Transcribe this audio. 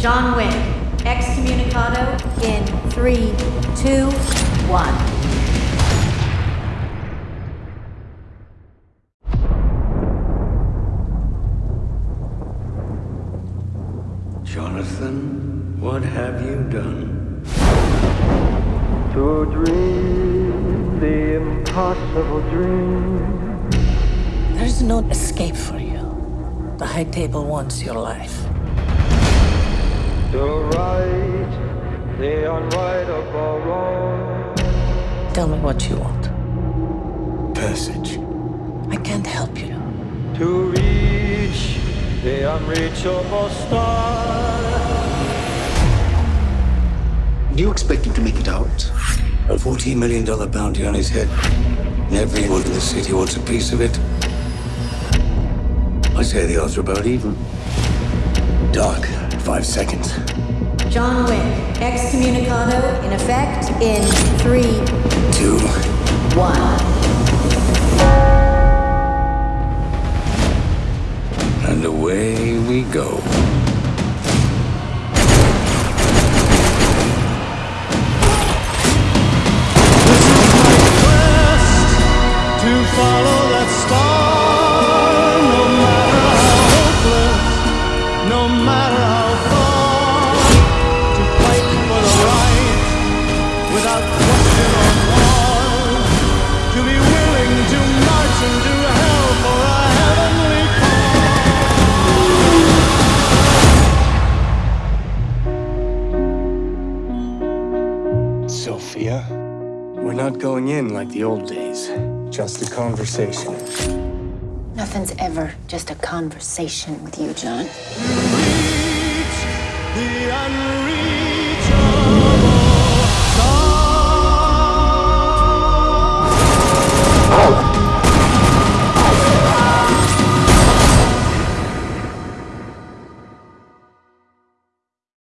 John Wick, excommunicado in three, two, one. Jonathan, what have you done? To dream the impossible dream. There's no escape for you. The High Table wants your life. The unrightable wrong. Tell me what you want. Passage. I can't help you. To reach the unreachable star. Do you expect him to make it out? A $14 million bounty on his head. And everyone in the city wants a piece of it. I say the odds are about even. Dark, five seconds. John Wick, excommunicado in effect in three, two, one. And away we go. Sofia, we're not going in like the old days. Just a conversation. Nothing's ever just a conversation with you, John.